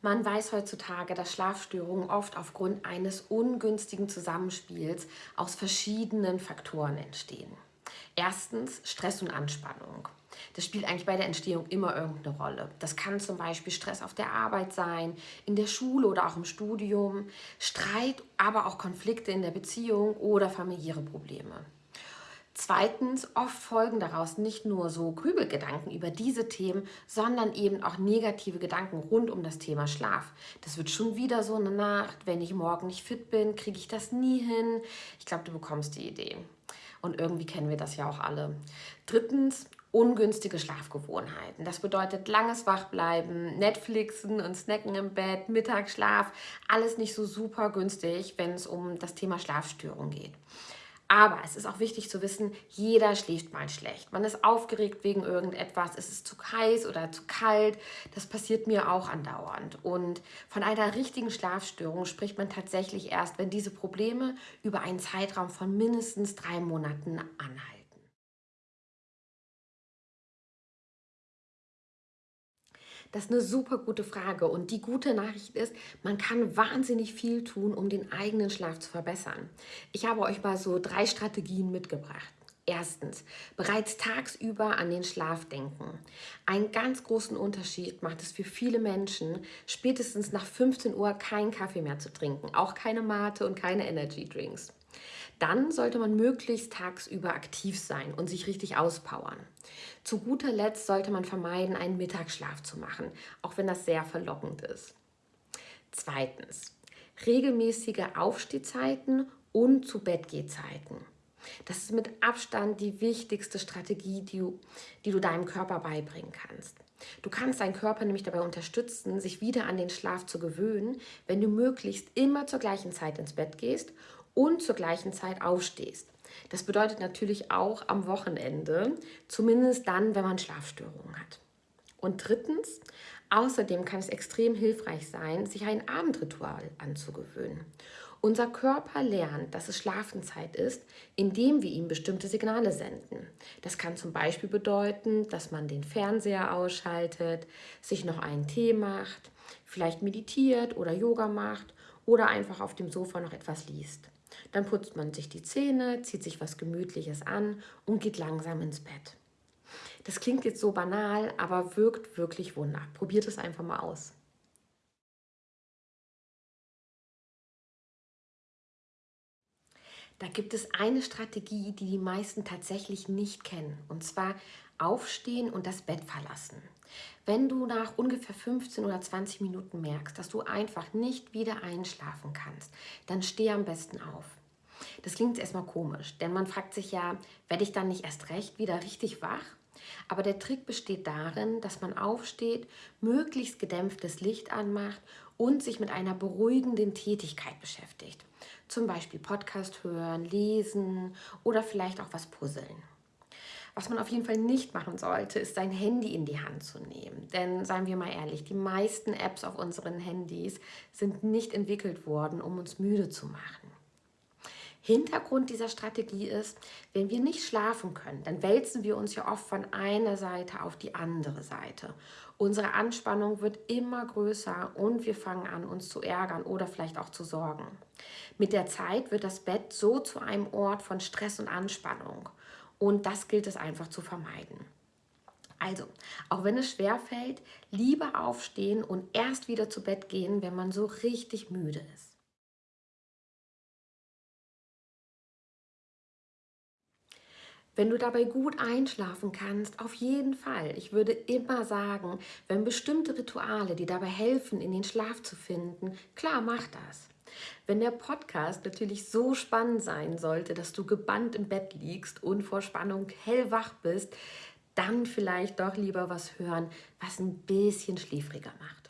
Man weiß heutzutage, dass Schlafstörungen oft aufgrund eines ungünstigen Zusammenspiels aus verschiedenen Faktoren entstehen. Erstens Stress und Anspannung. Das spielt eigentlich bei der Entstehung immer irgendeine Rolle. Das kann zum Beispiel Stress auf der Arbeit sein, in der Schule oder auch im Studium, Streit, aber auch Konflikte in der Beziehung oder familiäre Probleme. Zweitens, oft folgen daraus nicht nur so Grübelgedanken über diese Themen, sondern eben auch negative Gedanken rund um das Thema Schlaf. Das wird schon wieder so eine Nacht, wenn ich morgen nicht fit bin, kriege ich das nie hin. Ich glaube, du bekommst die Idee. Und irgendwie kennen wir das ja auch alle. Drittens, ungünstige Schlafgewohnheiten. Das bedeutet langes Wachbleiben, Netflixen und Snacken im Bett, Mittagsschlaf. Alles nicht so super günstig, wenn es um das Thema Schlafstörung geht. Aber es ist auch wichtig zu wissen, jeder schläft mal schlecht. Man ist aufgeregt wegen irgendetwas, es ist zu heiß oder zu kalt. Das passiert mir auch andauernd. Und von einer richtigen Schlafstörung spricht man tatsächlich erst, wenn diese Probleme über einen Zeitraum von mindestens drei Monaten anhalten. Das ist eine super gute Frage und die gute Nachricht ist, man kann wahnsinnig viel tun, um den eigenen Schlaf zu verbessern. Ich habe euch mal so drei Strategien mitgebracht. Erstens, bereits tagsüber an den Schlaf denken. Einen ganz großen Unterschied macht es für viele Menschen, spätestens nach 15 Uhr keinen Kaffee mehr zu trinken, auch keine Mate und keine Energy Drinks. Dann sollte man möglichst tagsüber aktiv sein und sich richtig auspowern. Zu guter Letzt sollte man vermeiden, einen Mittagsschlaf zu machen, auch wenn das sehr verlockend ist. Zweitens, regelmäßige Aufstehzeiten und zu Bettgehzeiten. Das ist mit Abstand die wichtigste Strategie, die du, die du deinem Körper beibringen kannst. Du kannst deinen Körper nämlich dabei unterstützen, sich wieder an den Schlaf zu gewöhnen, wenn du möglichst immer zur gleichen Zeit ins Bett gehst und zur gleichen Zeit aufstehst. Das bedeutet natürlich auch am Wochenende, zumindest dann, wenn man Schlafstörungen hat. Und drittens, außerdem kann es extrem hilfreich sein, sich ein Abendritual anzugewöhnen. Unser Körper lernt, dass es Schlafenzeit ist, indem wir ihm bestimmte Signale senden. Das kann zum Beispiel bedeuten, dass man den Fernseher ausschaltet, sich noch einen Tee macht, vielleicht meditiert oder Yoga macht oder einfach auf dem Sofa noch etwas liest. Dann putzt man sich die Zähne, zieht sich was Gemütliches an und geht langsam ins Bett. Das klingt jetzt so banal, aber wirkt wirklich Wunder. Probiert es einfach mal aus. Da gibt es eine Strategie, die die meisten tatsächlich nicht kennen, und zwar aufstehen und das Bett verlassen. Wenn du nach ungefähr 15 oder 20 Minuten merkst, dass du einfach nicht wieder einschlafen kannst, dann steh am besten auf. Das klingt erstmal komisch, denn man fragt sich ja, werde ich dann nicht erst recht wieder richtig wach? Aber der Trick besteht darin, dass man aufsteht, möglichst gedämpftes Licht anmacht und sich mit einer beruhigenden Tätigkeit beschäftigt. Zum Beispiel Podcast hören, lesen oder vielleicht auch was puzzeln. Was man auf jeden Fall nicht machen sollte, ist sein Handy in die Hand zu nehmen. Denn seien wir mal ehrlich, die meisten Apps auf unseren Handys sind nicht entwickelt worden, um uns müde zu machen. Hintergrund dieser Strategie ist, wenn wir nicht schlafen können, dann wälzen wir uns ja oft von einer Seite auf die andere Seite. Unsere Anspannung wird immer größer und wir fangen an, uns zu ärgern oder vielleicht auch zu sorgen. Mit der Zeit wird das Bett so zu einem Ort von Stress und Anspannung. Und das gilt es einfach zu vermeiden. Also, auch wenn es schwer fällt, lieber aufstehen und erst wieder zu Bett gehen, wenn man so richtig müde ist. Wenn du dabei gut einschlafen kannst, auf jeden Fall. Ich würde immer sagen, wenn bestimmte Rituale dir dabei helfen, in den Schlaf zu finden, klar, mach das. Wenn der Podcast natürlich so spannend sein sollte, dass du gebannt im Bett liegst und vor Spannung hellwach bist, dann vielleicht doch lieber was hören, was ein bisschen schläfriger macht.